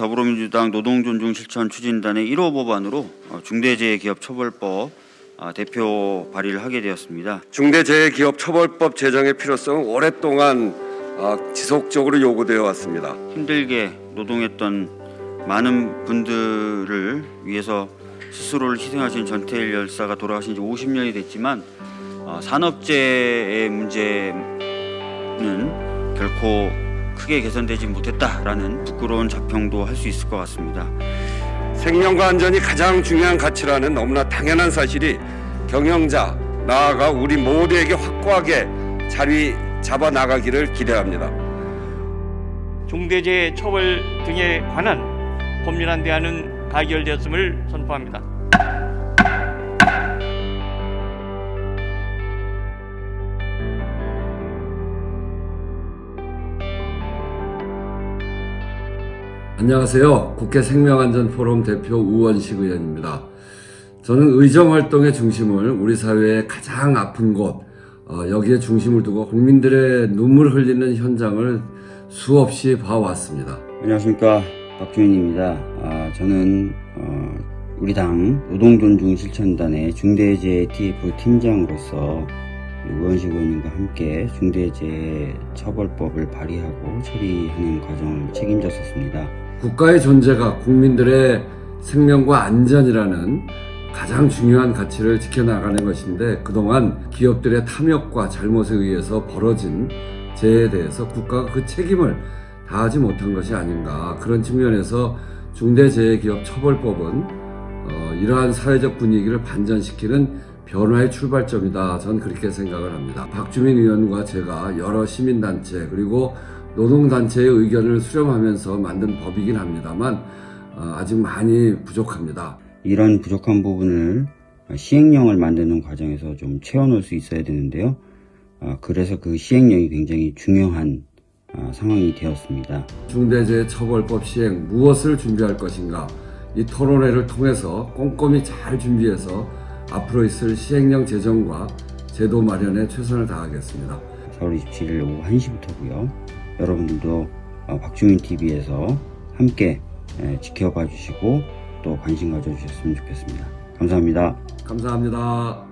더불어민주당 노동존중실천 추진단의 1호 법안으로 어, 중대재해기업처벌법 아, 대표 발의를 하게 되었습니다. 중대재해기업처벌법 제정의 필요성은 오랫동안 아, 지속적으로 요구되어 왔습니다. 힘들게 노동했던 많은 분들을 위해서 스스로를 희생하신 전태일 열사가 돌아가신 지 50년이 됐지만 어, 산업재해의 문제는 결코 크게 개선되지 못했다라는 부끄러운 자평도 할 수 있을 것 같습니다. 생명과 안전이 가장 중요한 가치라는 너무나 당연한 사실이 경영자 나아가 우리 모두에게 확고하게 자리 잡아 나가기를 기대합니다. 중대재해 처벌 등에 관한 법률안 대안은 가결되었음을 선포합니다. 안녕하세요. 국회 생명안전포럼 대표 우원식 의원입니다. 저는 의정활동의 중심을 우리 사회의 가장 아픈 곳, 어, 여기에 중심을 두고 국민들의 눈물 흘리는 현장을 수없이 봐왔습니다. 안녕하십니까 박주민입니다. 아, 저는 어, 우리 당 노동존중실천단의 중대재해 TF 팀장으로서 우원식 의원님과 함께 중대재해 처벌법을 발의하고 처리하는 과정을 책임졌었습니다. 국가의 존재가 국민들의 생명과 안전이라는 가장 중요한 가치를 지켜나가는 것인데 그동안 기업들의 탐욕과 잘못에 의해서 벌어진 재해에 대해서 국가가 그 책임을 다하지 못한 것이 아닌가. 그런 측면에서 중대재해기업처벌법은 어, 이러한 사회적 분위기를 반전시키는 변화의 출발점이다. 전 그렇게 생각을 합니다. 박주민 의원과 제가 여러 시민단체 그리고 노동단체의 의견을 수렴하면서 만든 법이긴 합니다만 어, 아직 많이 부족합니다 이런 부족한 부분을 시행령을 만드는 과정에서 좀 채워놓을 수 있어야 되는데요. 아, 그래서 그 시행령이 굉장히 중요한 아, 상황이 되었습니다. 중대재해처벌법 시행 무엇을 준비할 것인가 이 토론회를 통해서 꼼꼼히 잘 준비해서 앞으로 있을 시행령 제정과 제도 마련에 최선을 다하겠습니다. 4월 27일 오후 1시부터고요. 여러분들도 어, 박주민TV에서 함께 에, 지켜봐 주시고 또 관심 가져주셨으면 좋겠습니다. 감사합니다. 감사합니다.